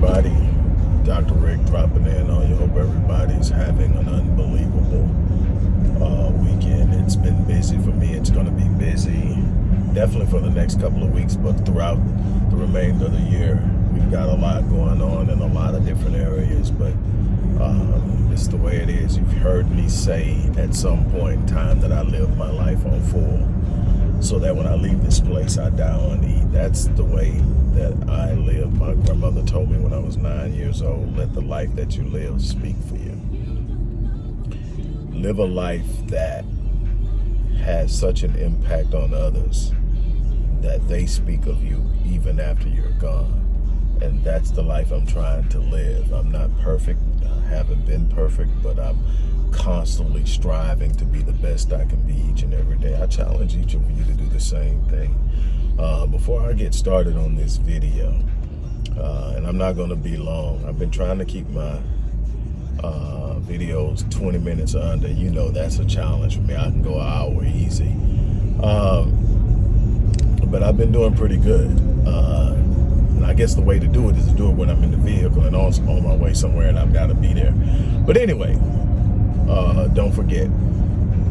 everybody. Dr. Rick dropping in on you. Hope everybody's having an unbelievable uh, weekend. It's been busy for me. It's going to be busy definitely for the next couple of weeks, but throughout the remainder of the year, we've got a lot going on in a lot of different areas, but um, it's the way it is. You've heard me say at some point in time that I live my life on full, so that when I leave this place, I die on E. That's the way that I live. My grandmother told me when I was nine years old, let the life that you live speak for you. Live a life that has such an impact on others that they speak of you even after you're gone. And that's the life I'm trying to live. I'm not perfect. I haven't been perfect, but I'm constantly striving to be the best I can be each and every day. I challenge each of you to do the same thing. Uh, before I get started on this video, uh, and I'm not going to be long, I've been trying to keep my uh, videos 20 minutes under. You know that's a challenge for me. I can go an hour easy. Um, but I've been doing pretty good. Uh, and I guess the way to do it is to do it when I'm in the vehicle and on, on my way somewhere and I've got to be there. But anyway, uh, don't forget,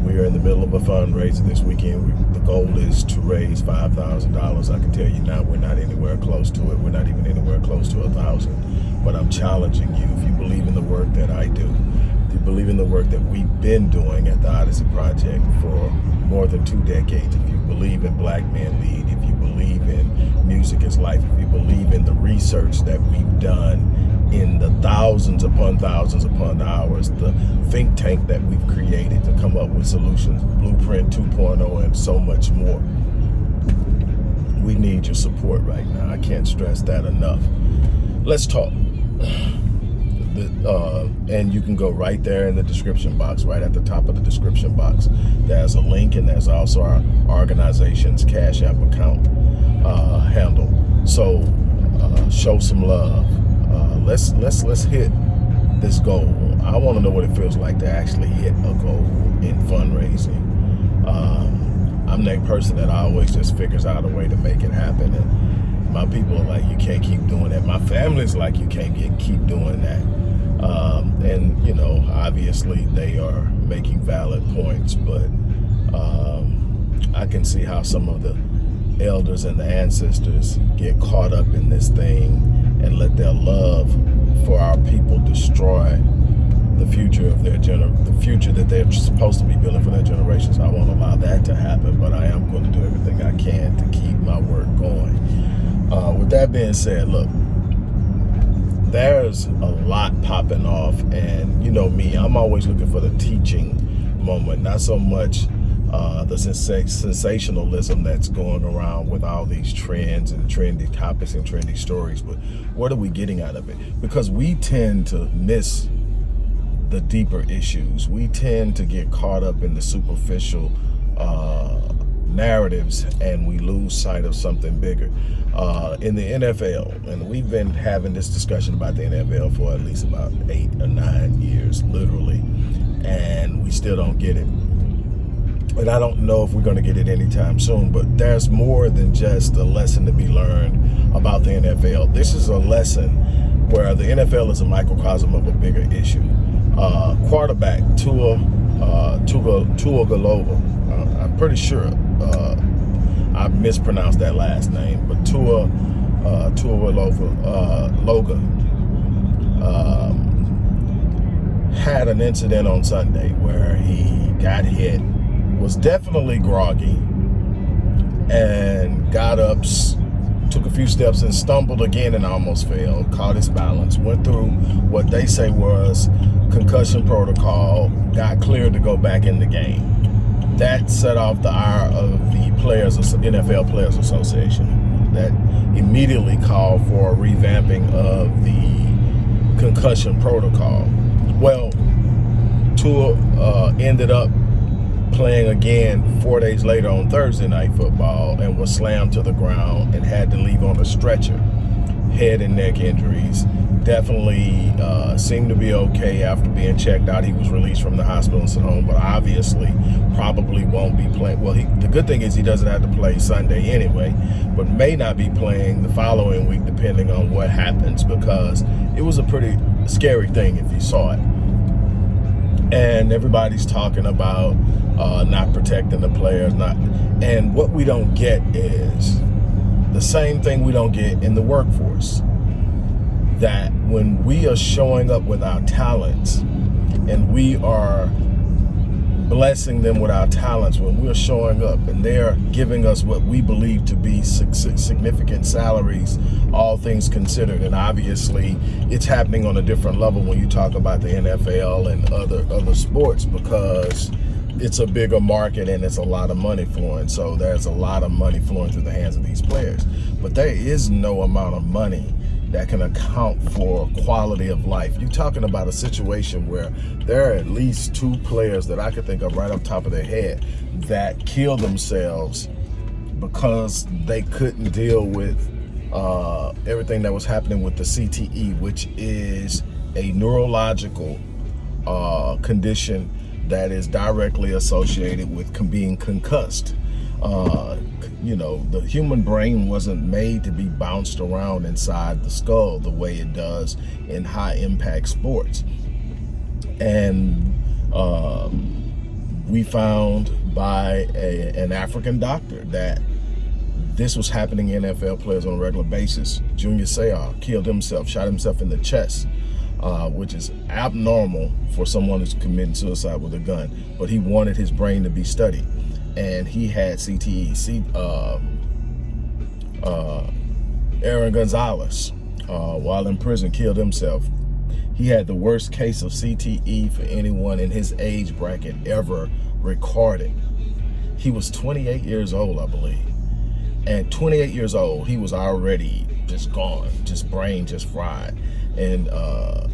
we are in the middle of a fundraiser this weekend. We, the goal is to raise $5,000. I can tell you now we're not anywhere close to it. We're not even anywhere close to a thousand. But I'm challenging you, if you believe in the work that I do, if you believe in the work that we've been doing at the Odyssey Project for more than two decades, if you believe in Black Men Lead, if you believe in music is life, if you believe in the research that we've done in the thousands upon thousands upon hours, the think tank that we've created to come up with solutions, Blueprint 2.0 and so much more. We need your support right now. I can't stress that enough. Let's talk. Uh, and you can go right there in the description box, right at the top of the description box. There's a link and there's also our organization's Cash App account uh, handle. So uh, show some love let's let's let's hit this goal. I want to know what it feels like to actually hit a goal in fundraising. Um, I'm that person that always just figures out a way to make it happen. And my people are like, you can't keep doing that. My family's like, you can't get, keep doing that. Um, and, you know, obviously they are making valid points, but um, I can see how some of the elders and the ancestors get caught up in this thing and let their love for our people destroy the future of their gener the future that they're supposed to be building for their generations. I won't allow that to happen, but I am going to do everything I can to keep my work going. Uh, with that being said, look, there's a lot popping off, and you know me, I'm always looking for the teaching moment, not so much uh, the sens sensationalism that's going around with all these trends and trendy topics and trendy stories. But what are we getting out of it? Because we tend to miss the deeper issues. We tend to get caught up in the superficial uh, narratives and we lose sight of something bigger. Uh, in the NFL, and we've been having this discussion about the NFL for at least about eight or nine years, literally, and we still don't get it and I don't know if we're going to get it anytime soon, but there's more than just a lesson to be learned about the NFL. This is a lesson where the NFL is a microcosm of a bigger issue. Uh, quarterback Tua, uh, Tua, Tua Galova, uh, I'm pretty sure uh, I mispronounced that last name, but Tua, uh, Tua Galova, uh, Loga, um, had an incident on Sunday where he got hit was definitely groggy and got up, took a few steps and stumbled again and almost fell, caught his balance, went through what they say was concussion protocol, got cleared to go back in the game. That set off the ire of the players, NFL Players Association. That immediately called for a revamping of the concussion protocol. Well, Tua uh, ended up playing again four days later on Thursday night football and was slammed to the ground and had to leave on a stretcher. head and neck injuries. Definitely uh, seemed to be okay after being checked out. He was released from the hospital and sent home, but obviously probably won't be playing. Well, he, the good thing is he doesn't have to play Sunday anyway, but may not be playing the following week depending on what happens because it was a pretty scary thing if you saw it. And everybody's talking about uh, not protecting the players, not, and what we don't get is the same thing we don't get in the workforce. That when we are showing up with our talents and we are blessing them with our talents, when we're showing up and they're giving us what we believe to be significant salaries, all things considered. And obviously it's happening on a different level when you talk about the NFL and other, other sports because it's a bigger market and it's a lot of money flowing. So there's a lot of money flowing through the hands of these players. But there is no amount of money that can account for quality of life. You're talking about a situation where there are at least two players that I could think of right off top of their head that killed themselves because they couldn't deal with uh, everything that was happening with the CTE, which is a neurological uh, condition that is directly associated with being concussed. Uh, you know, the human brain wasn't made to be bounced around inside the skull the way it does in high impact sports. And um, we found by a, an African doctor that this was happening in NFL players on a regular basis. Junior Seau killed himself, shot himself in the chest uh, which is abnormal for someone who's committing suicide with a gun. But he wanted his brain to be studied, and he had CTE. C, uh, uh, Aaron Gonzalez, uh, while in prison, killed himself. He had the worst case of CTE for anyone in his age bracket ever recorded. He was 28 years old, I believe. And 28 years old, he was already just gone, just brain just fried and uh,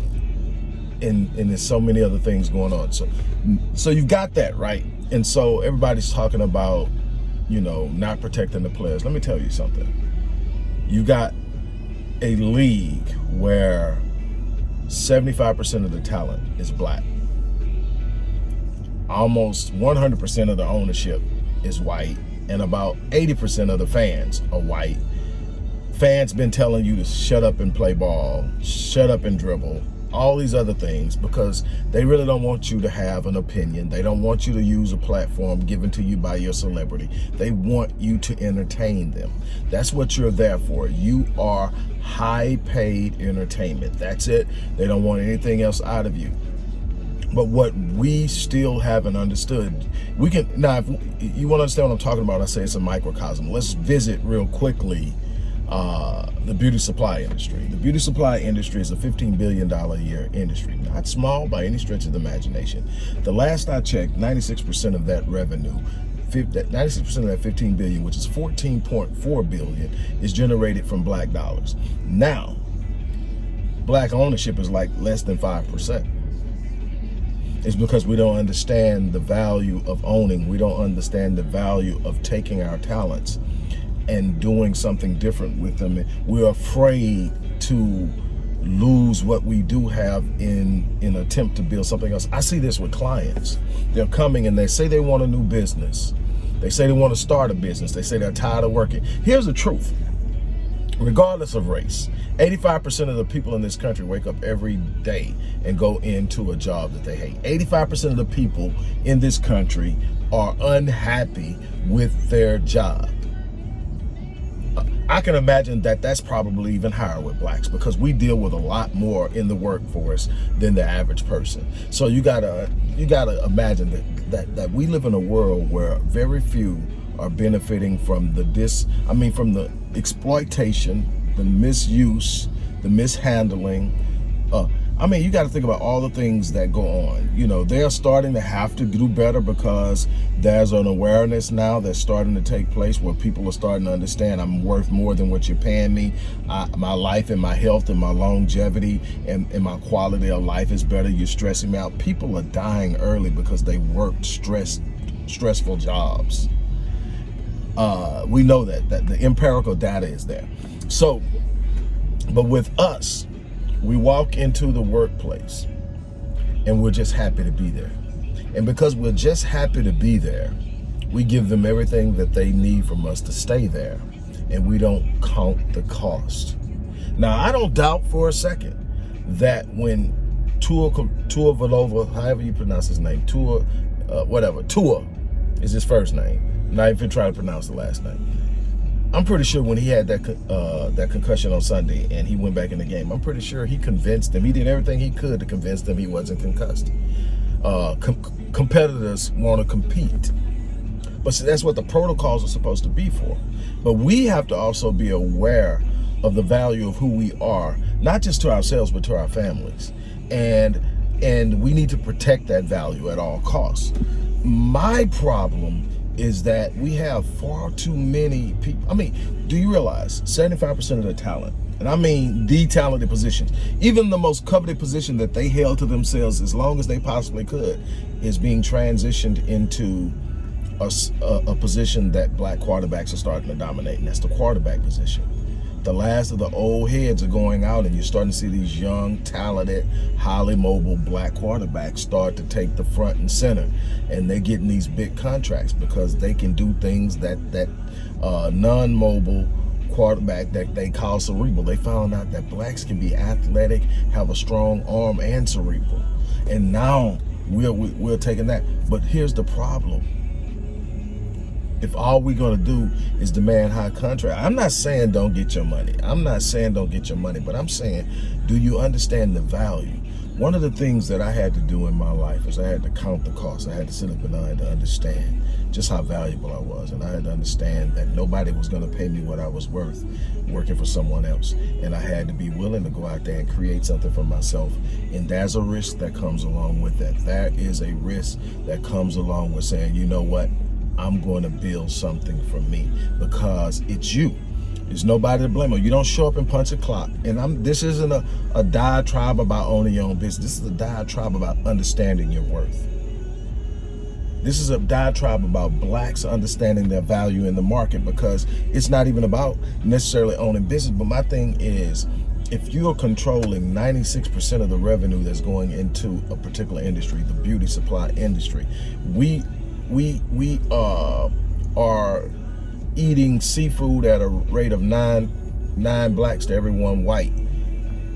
and and there's so many other things going on. So so you've got that right, and so everybody's talking about you know not protecting the players. Let me tell you something. You got a league where 75% of the talent is black. Almost 100% of the ownership is white and about 80% of the fans are white fans been telling you to shut up and play ball, shut up and dribble, all these other things because they really don't want you to have an opinion. They don't want you to use a platform given to you by your celebrity. They want you to entertain them. That's what you're there for. You are high paid entertainment. That's it. They don't want anything else out of you. But what we still haven't understood, we can, now if you want to understand what I'm talking about, I say it's a microcosm. Let's visit real quickly uh, the beauty supply industry. The beauty supply industry is a $15 billion a year industry, not small by any stretch of the imagination. The last I checked, 96% of that revenue 96% of that 15 billion, which is 14.4 billion, is generated from black dollars. Now, black ownership is like less than 5%. It's because we don't understand the value of owning. We don't understand the value of taking our talents and doing something different with them. We're afraid to lose what we do have in in attempt to build something else. I see this with clients. They're coming and they say they want a new business. They say they want to start a business. They say they're tired of working. Here's the truth. Regardless of race, 85% of the people in this country wake up every day and go into a job that they hate. 85% of the people in this country are unhappy with their job. I can imagine that that's probably even higher with blacks because we deal with a lot more in the workforce than the average person. So you gotta you gotta imagine that that, that we live in a world where very few are benefiting from the dis I mean from the exploitation, the misuse, the mishandling, uh, I mean, you got to think about all the things that go on. You know, they're starting to have to do better because there's an awareness now that's starting to take place where people are starting to understand I'm worth more than what you're paying me. I, my life and my health and my longevity and, and my quality of life is better. You're stressing me out. People are dying early because they worked stress, stressful jobs. Uh, we know that, that the empirical data is there. So But with us, we walk into the workplace and we're just happy to be there. And because we're just happy to be there, we give them everything that they need from us to stay there. And we don't count the cost. Now, I don't doubt for a second that when Tua, Tua Valova, however you pronounce his name, Tua, uh, whatever, Tua is his first name. I'm not even trying to pronounce the last name. I'm pretty sure when he had that uh, that concussion on Sunday and he went back in the game, I'm pretty sure he convinced them. He did everything he could to convince them he wasn't concussed. Uh, com competitors want to compete. But see, that's what the protocols are supposed to be for. But we have to also be aware of the value of who we are, not just to ourselves, but to our families. And and we need to protect that value at all costs. My problem is that we have far too many people. I mean, do you realize 75% of the talent, and I mean the talented positions, even the most coveted position that they held to themselves as long as they possibly could, is being transitioned into a, a, a position that black quarterbacks are starting to dominate, and that's the quarterback position the last of the old heads are going out and you're starting to see these young, talented, highly mobile black quarterbacks start to take the front and center. And they're getting these big contracts because they can do things that, that uh, non-mobile quarterback that they call cerebral. They found out that blacks can be athletic, have a strong arm and cerebral. And now we're, we're taking that. But here's the problem if all we're going to do is demand high contract. I'm not saying don't get your money. I'm not saying don't get your money, but I'm saying, do you understand the value? One of the things that I had to do in my life is I had to count the cost. I had to sit up and I had to understand just how valuable I was. And I had to understand that nobody was going to pay me what I was worth working for someone else. And I had to be willing to go out there and create something for myself. And there's a risk that comes along with that. That is a risk that comes along with saying, you know what? I'm going to build something for me because it's you. There's nobody to blame. You don't show up and punch a clock. And I'm. this isn't a, a diatribe about owning your own business. This is a diatribe about understanding your worth. This is a diatribe about blacks understanding their value in the market because it's not even about necessarily owning business. But my thing is, if you're controlling 96% of the revenue that's going into a particular industry, the beauty supply industry, we we we uh, are eating seafood at a rate of nine nine blacks to every one white.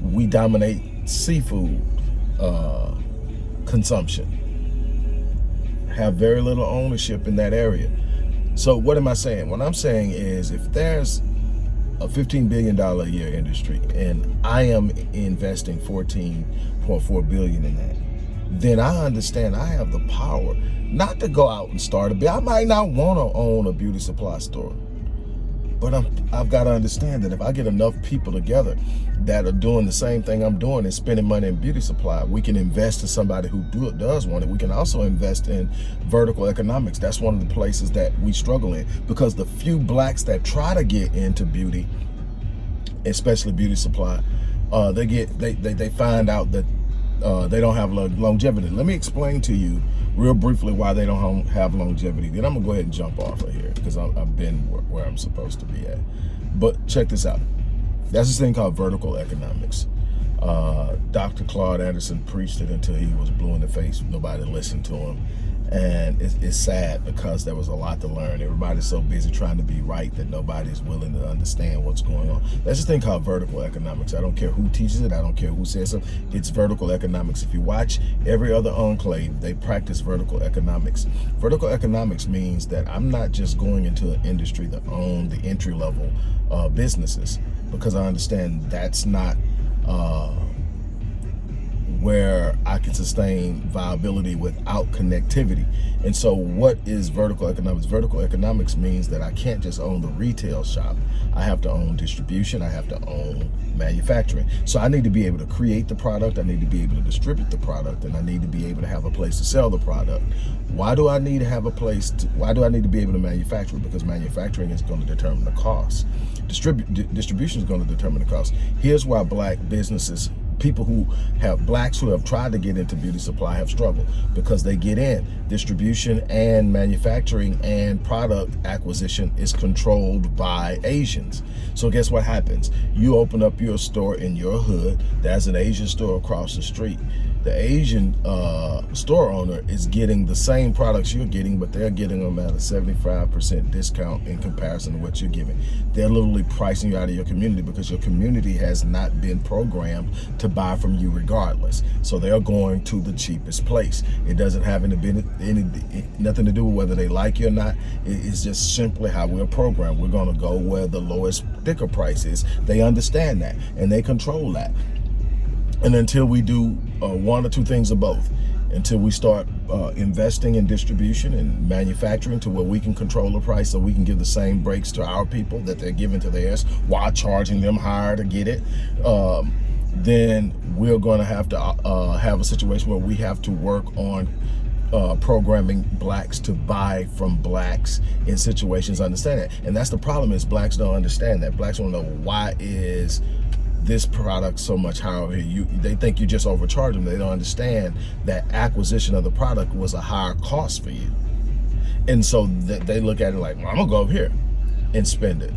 We dominate seafood uh, consumption. Have very little ownership in that area. So what am I saying? What I'm saying is if there's a $15 billion a year industry and I am investing 14.4 billion in that, then I understand I have the power not to go out and start a business. I might not want to own a beauty supply store. But I'm, I've got to understand that if I get enough people together that are doing the same thing I'm doing and spending money in beauty supply, we can invest in somebody who do, does want it. We can also invest in vertical economics. That's one of the places that we struggle in because the few blacks that try to get into beauty, especially beauty supply, uh, they get they, they, they find out that uh, they don't have longevity. Let me explain to you real briefly why they don't have longevity. Then I'm gonna go ahead and jump off of here because I've been where I'm supposed to be at. But check this out. That's this thing called vertical economics. Uh, Dr. Claude Anderson preached it until he was blue in the face. Nobody listened to him. And it's, it's, sad because there was a lot to learn. Everybody's so busy trying to be right that nobody's willing to understand what's going on. That's this thing called vertical economics. I don't care who teaches it. I don't care who says it. It's vertical economics. If you watch every other enclave, they practice vertical economics. Vertical economics means that I'm not just going into an industry that own the entry level uh, businesses because I understand that's not uh, where I can sustain viability without connectivity. And so what is vertical economics? Vertical economics means that I can't just own the retail shop. I have to own distribution. I have to own manufacturing. So I need to be able to create the product. I need to be able to distribute the product and I need to be able to have a place to sell the product. Why do I need to have a place? To, why do I need to be able to manufacture? Because manufacturing is going to determine the cost. Distribu distribution is going to determine the cost. Here's why black businesses people who have blacks who have tried to get into beauty supply have struggled because they get in. Distribution and manufacturing and product acquisition is controlled by Asians. So guess what happens? You open up your store in your hood. There's an Asian store across the street the Asian uh, store owner is getting the same products you're getting, but they're getting them at a 75% discount in comparison to what you're giving. They're literally pricing you out of your community because your community has not been programmed to buy from you regardless. So they're going to the cheapest place. It doesn't have any, any nothing to do with whether they like you or not. It's just simply how we're programmed. We're going to go where the lowest sticker price is. They understand that and they control that. And until we do uh, one or two things of both, until we start uh, investing in distribution and manufacturing to where we can control the price so we can give the same breaks to our people that they're giving to theirs while charging them higher to get it, um, then we're going to have to uh, have a situation where we have to work on uh, programming blacks to buy from blacks in situations understand it and that's the problem is blacks don't understand that. Blacks don't know why is this product so much higher you they think you just overcharge them. They don't understand that acquisition of the product was a higher cost for you. And so th they look at it like well, i'm gonna go over here and spend it.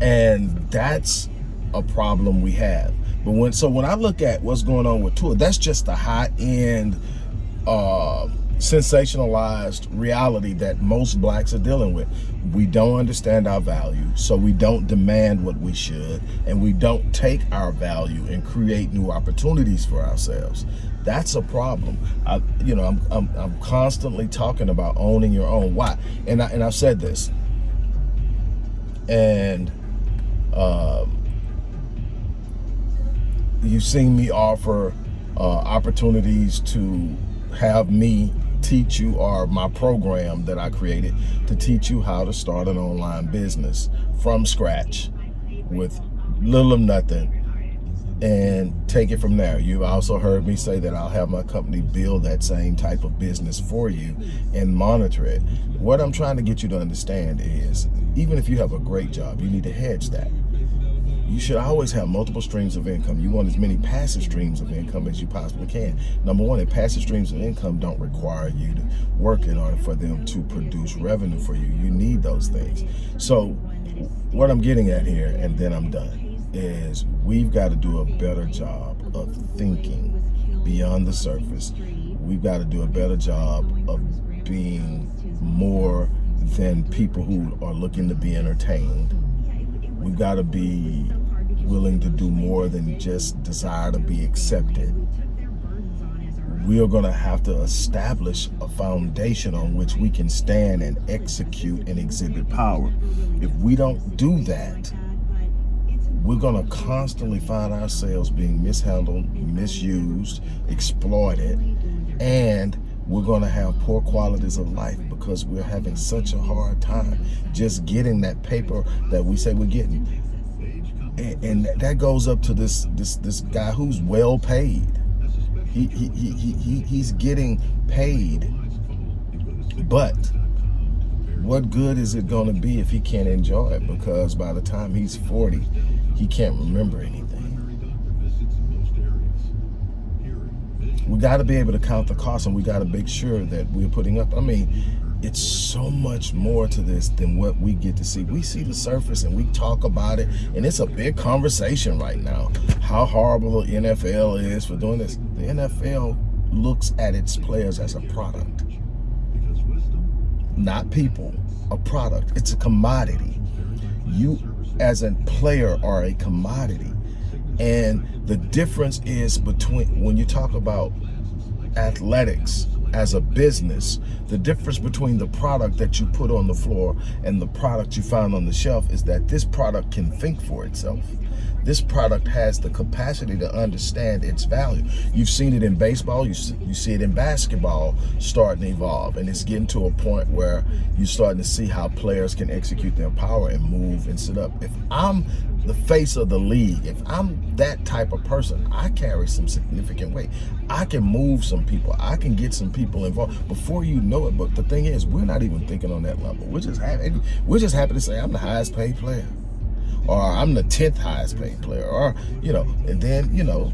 And that's a problem we have. But when so when i look at what's going on with Tua that's just the high end uh sensationalized reality that most blacks are dealing with. We don't understand our value, so we don't demand what we should, and we don't take our value and create new opportunities for ourselves. That's a problem. I, you know, I'm, I'm, I'm constantly talking about owning your own. Why? And, I, and I've said this, and um, you've seen me offer uh, opportunities to have me teach you or my program that I created to teach you how to start an online business from scratch with little or nothing and take it from there. You've also heard me say that I'll have my company build that same type of business for you and monitor it. What I'm trying to get you to understand is even if you have a great job, you need to hedge that you should always have multiple streams of income. You want as many passive streams of income as you possibly can. Number one, passive streams of income don't require you to work in order for them to produce revenue for you. You need those things. So what I'm getting at here, and then I'm done, is we've got to do a better job of thinking beyond the surface. We've got to do a better job of being more than people who are looking to be entertained. We've got to be willing to do more than just desire to be accepted. We are going to have to establish a foundation on which we can stand and execute and exhibit power. If we don't do that, we're going to constantly find ourselves being mishandled, misused, exploited, and we're going to have poor qualities of life because we're having such a hard time just getting that paper that we say we're getting and, and that goes up to this this this guy who's well paid. He he he he he's getting paid, but what good is it going to be if he can't enjoy it? Because by the time he's 40, he can't remember anything. We got to be able to count the cost and we got to make sure that we're putting up. I mean, it's so much more to this than what we get to see. We see the surface and we talk about it, and it's a big conversation right now. How horrible the NFL is for doing this. The NFL looks at its players as a product, not people, a product. It's a commodity. You, as a player, are a commodity. And the difference is between, when you talk about athletics, as a business, the difference between the product that you put on the floor and the product you find on the shelf is that this product can think for itself. This product has the capacity to understand its value. You've seen it in baseball, you see, you see it in basketball starting to evolve, and it's getting to a point where you're starting to see how players can execute their power and move and sit up. If I'm the face of the league, if I'm that type of person, I carry some significant weight. I can move some people. I can get some people involved before you know it. But the thing is, we're not even thinking on that level. We're just happy. We're just happy to say I'm the highest paid player. or I'm the 10th highest paid player, or, you know, and then, you know,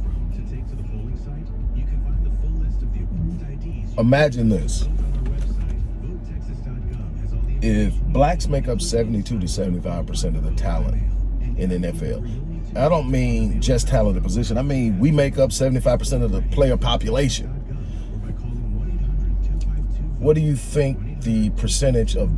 imagine this. If blacks make up 72 to 75% of the talent in the NFL, I don't mean just talented position. I mean, we make up 75% of the player population. What do you think the percentage of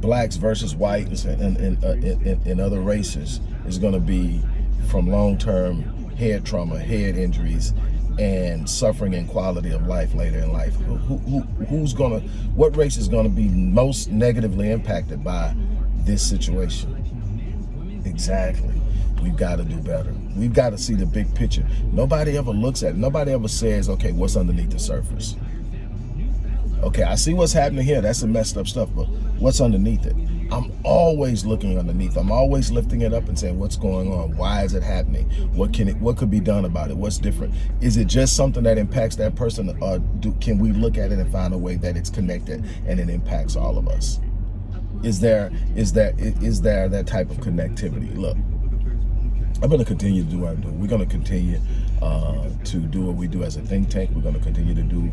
blacks versus whites and, and, uh, in, in other races is going to be from long-term head trauma, head injuries, and suffering and quality of life later in life. Who, who, who's gonna, what race is gonna be most negatively impacted by this situation? Exactly. We've got to do better. We've got to see the big picture. Nobody ever looks at it. Nobody ever says, okay, what's underneath the surface? Okay, I see what's happening here. That's some messed up stuff, but what's underneath it? I'm always looking underneath. I'm always lifting it up and saying, what's going on? Why is it happening? What can it, what could be done about it? What's different? Is it just something that impacts that person or do, can we look at it and find a way that it's connected and it impacts all of us? Is there, is that, is there that type of connectivity? Look, I'm going to continue to do what I do. We're going to continue uh, to do what we do as a think tank. We're going to continue to do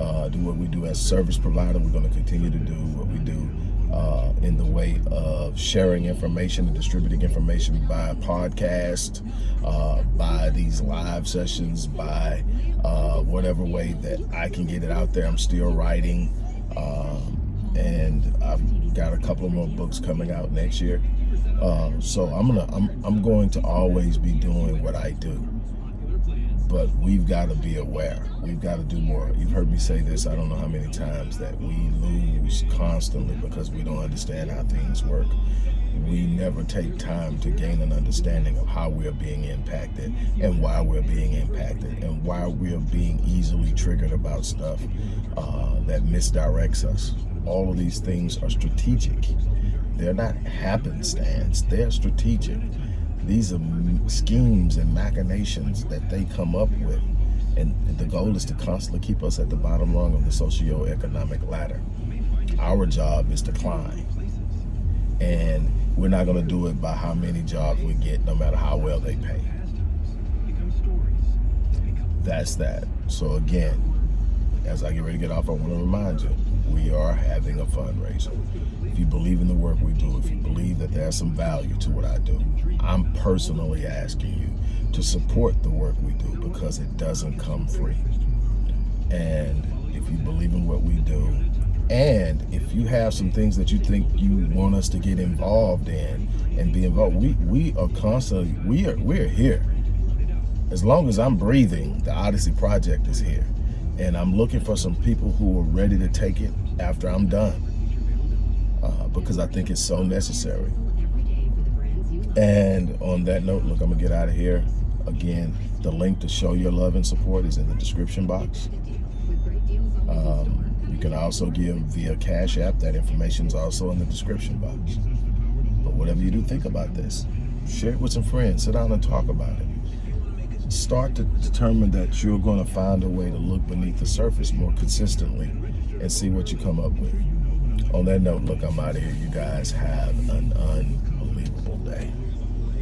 uh, do what we do as service provider. We're going to continue to do what we do uh, in the way of sharing information and distributing information by podcast, uh, by these live sessions, by uh, whatever way that I can get it out there. I'm still writing, um, and I've got a couple of more books coming out next year. Um, so I'm gonna, I'm, I'm going to always be doing what I do but we've got to be aware. We've got to do more. You've heard me say this, I don't know how many times, that we lose constantly because we don't understand how things work. We never take time to gain an understanding of how we're being impacted and why we're being impacted and why we're being easily triggered about stuff uh, that misdirects us. All of these things are strategic. They're not happenstance, they're strategic. These are schemes and machinations that they come up with. And the goal is to constantly keep us at the bottom rung of the socio-economic ladder. Our job is to climb. And we're not going to do it by how many jobs we get, no matter how well they pay. That's that. So again, as I get ready to get off, I want to remind you, we are having a fundraiser. If you believe in the work we do, if you believe that there's some value to what I do, I'm personally asking you to support the work we do because it doesn't come free. And if you believe in what we do, and if you have some things that you think you want us to get involved in and be involved, we, we are constantly, we are, we're here. As long as I'm breathing, the Odyssey Project is here and I'm looking for some people who are ready to take it after I'm done uh, because I think it's so necessary. And on that note, look, I'm gonna get out of here. Again, the link to show your love and support is in the description box. Um, you can also give via Cash App. That information is also in the description box. But whatever you do, think about this. Share it with some friends. Sit down and talk about it start to determine that you're going to find a way to look beneath the surface more consistently and see what you come up with. On that note, look, I'm out of here. You guys have an unbelievable day.